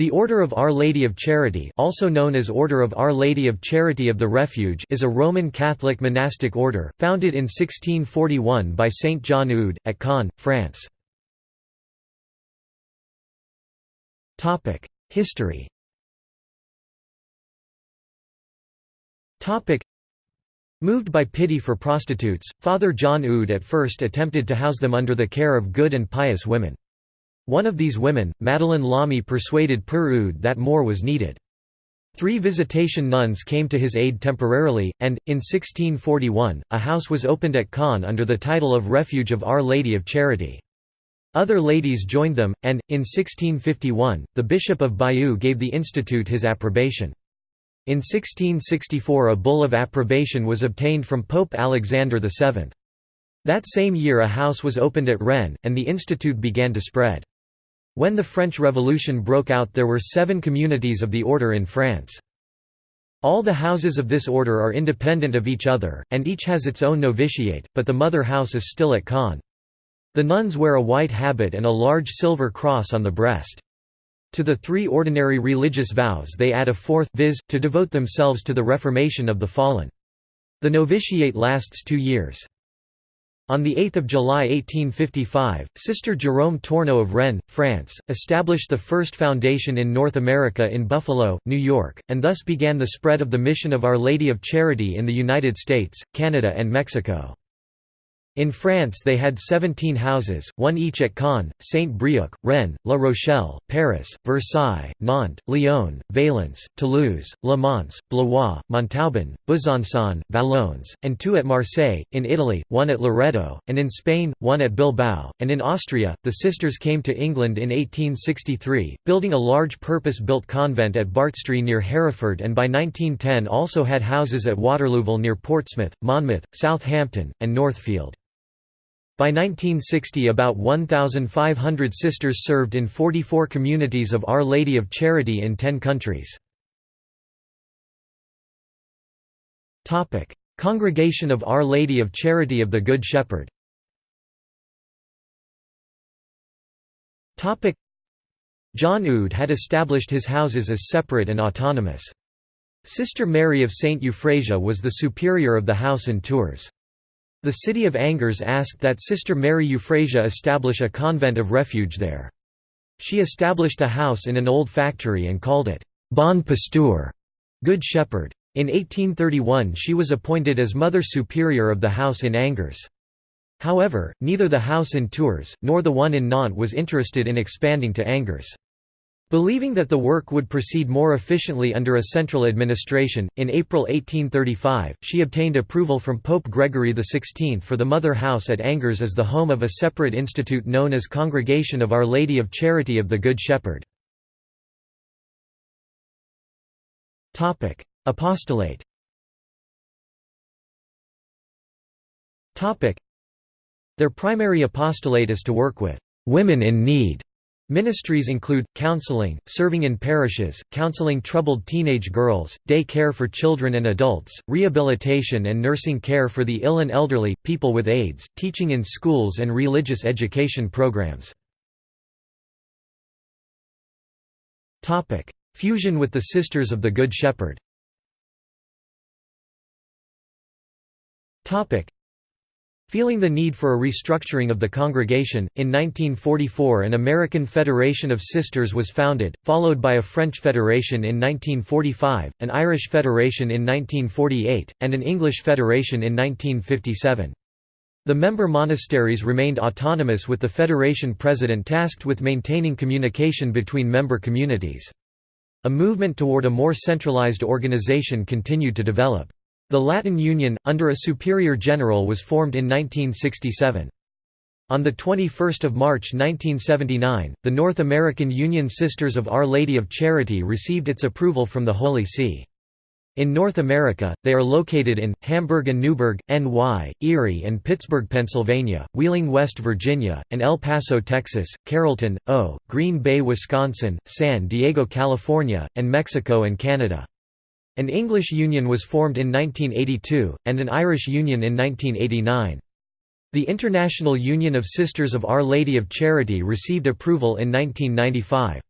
The Order of Our Lady of Charity also known as Order of Our Lady of Charity of the Refuge is a Roman Catholic monastic order, founded in 1641 by Saint John Eudes, at Caen, France. History Moved by pity for prostitutes, Father John Eudes at first attempted to house them under the care of good and pious women. One of these women, Madeleine Lamy persuaded Eudes that more was needed. Three visitation nuns came to his aid temporarily, and, in 1641, a house was opened at Caen under the title of Refuge of Our Lady of Charity. Other ladies joined them, and, in 1651, the Bishop of Bayeux gave the institute his approbation. In 1664 a bull of approbation was obtained from Pope Alexander VII. That same year a house was opened at Rennes, and the institute began to spread. When the French Revolution broke out there were seven communities of the order in France. All the houses of this order are independent of each other, and each has its own novitiate, but the mother house is still at Caen. The nuns wear a white habit and a large silver cross on the breast. To the three ordinary religious vows they add a fourth, viz., to devote themselves to the reformation of the fallen. The novitiate lasts two years. On 8 July 1855, Sister Jerome Tourneau of Rennes, France, established the first foundation in North America in Buffalo, New York, and thus began the spread of the mission of Our Lady of Charity in the United States, Canada and Mexico. In France they had 17 houses, one each at Caen, Saint-Brieuc, Rennes, La Rochelle, Paris, Versailles, Nantes, Lyon, Valence, Toulouse, Le Mans, Blois, Montauban, Besançon, Valognes, and two at Marseille, in Italy, one at Loreto, and in Spain, one at Bilbao, and in Austria. The sisters came to England in 1863, building a large purpose-built convent at Bartestree near Hereford and by 1910 also had houses at Waterlooville near Portsmouth, Monmouth, Southampton, and Northfield. By 1960 about 1,500 sisters served in 44 communities of Our Lady of Charity in 10 countries. Congregation of Our Lady of Charity of the Good Shepherd John Eudes had established his houses as separate and autonomous. Sister Mary of St. Euphrasia was the superior of the house in Tours. The city of Angers asked that Sister Mary Euphrasia establish a convent of refuge there. She established a house in an old factory and called it Bon Pasteur, Good Shepherd. In 1831 she was appointed as Mother Superior of the house in Angers. However, neither the house in Tours, nor the one in Nantes was interested in expanding to Angers. Believing that the work would proceed more efficiently under a central administration, in April 1835, she obtained approval from Pope Gregory XVI for the Mother House at Angers as the home of a separate institute known as Congregation of Our Lady of Charity of the Good Shepherd. Apostolate. Their primary apostolate is to work with «women in need» Ministries include, counseling, serving in parishes, counseling troubled teenage girls, day care for children and adults, rehabilitation and nursing care for the ill and elderly, people with AIDS, teaching in schools and religious education programs. Fusion with the Sisters of the Good Shepherd Feeling the need for a restructuring of the congregation, in 1944 an American Federation of Sisters was founded, followed by a French Federation in 1945, an Irish Federation in 1948, and an English Federation in 1957. The member monasteries remained autonomous with the Federation president tasked with maintaining communication between member communities. A movement toward a more centralized organization continued to develop. The Latin Union, under a superior general was formed in 1967. On 21 March 1979, the North American Union Sisters of Our Lady of Charity received its approval from the Holy See. In North America, they are located in, Hamburg and Newburgh, NY, Erie and Pittsburgh, Pennsylvania, Wheeling, West Virginia, and El Paso, Texas, Carrollton, O., Green Bay, Wisconsin, San Diego, California, and Mexico and Canada. An English union was formed in 1982, and an Irish union in 1989. The International Union of Sisters of Our Lady of Charity received approval in 1995.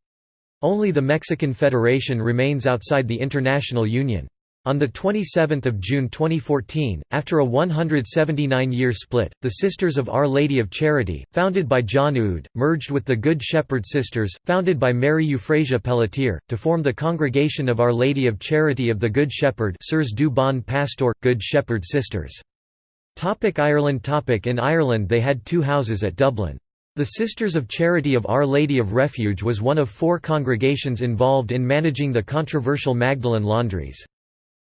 Only the Mexican Federation remains outside the international union. On 27 June 2014, after a 179-year split, the Sisters of Our Lady of Charity, founded by John Eudes, merged with the Good Shepherd Sisters, founded by Mary Euphrasia Pelletier, to form the Congregation of Our Lady of Charity of the Good Shepherd Sœurs du Bon Pasteur, Good Shepherd Sisters. Topic Ireland Topic In Ireland they had two houses at Dublin. The Sisters of Charity of Our Lady of Refuge was one of four congregations involved in managing the controversial Magdalen laundries.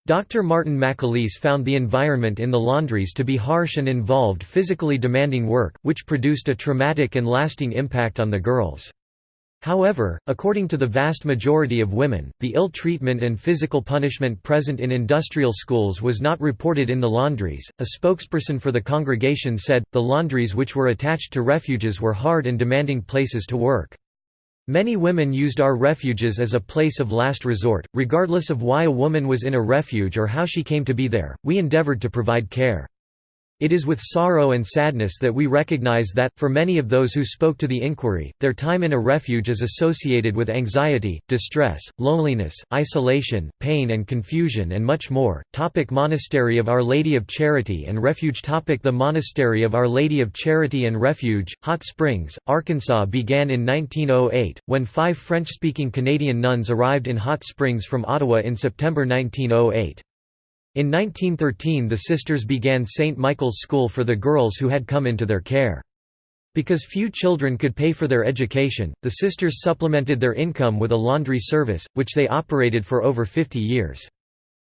Dr. Martin McAleese found the environment in the laundries to be harsh and involved physically demanding work, which produced a traumatic and lasting impact on the girls. However, according to the vast majority of women, the ill treatment and physical punishment present in industrial schools was not reported in the laundries. A spokesperson for the congregation said, the laundries which were attached to refuges were hard and demanding places to work. Many women used our refuges as a place of last resort, regardless of why a woman was in a refuge or how she came to be there, we endeavored to provide care. It is with sorrow and sadness that we recognize that, for many of those who spoke to the inquiry, their time in a refuge is associated with anxiety, distress, loneliness, isolation, pain and confusion and much more. Topic Monastery of Our Lady of Charity and Refuge Topic The Monastery of Our Lady of Charity and Refuge, Hot Springs, Arkansas began in 1908, when five French-speaking Canadian nuns arrived in Hot Springs from Ottawa in September 1908. In 1913 the sisters began St. Michael's School for the girls who had come into their care. Because few children could pay for their education, the sisters supplemented their income with a laundry service, which they operated for over 50 years.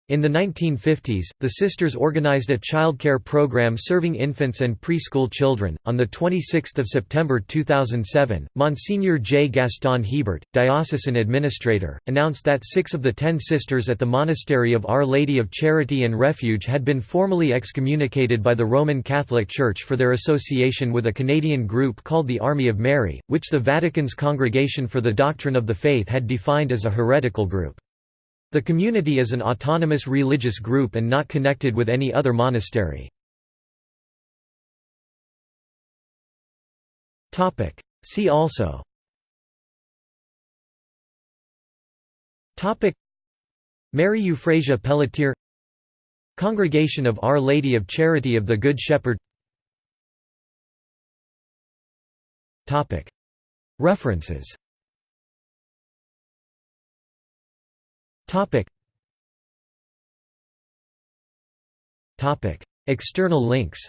In the 1950s, the sisters organized a childcare program serving infants and preschool children. On the 26th of September 2007, Monsignor J. Gaston Hebert, diocesan administrator, announced that six of the ten sisters at the Monastery of Our Lady of Charity and Refuge had been formally excommunicated by the Roman Catholic Church for their association with a Canadian group called the Army of Mary, which the Vatican's Congregation for the Doctrine of the Faith had defined as a heretical group. The community is an autonomous religious group and not connected with any other monastery. See also. Mary Euphrasia Pelletier. Congregation of Our Lady of Charity of the Good Shepherd. References Topic. Topic. External links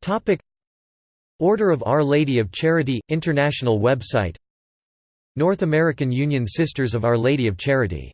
Topic. Order of Our Lady of Charity – International website North American Union Sisters of Our Lady of Charity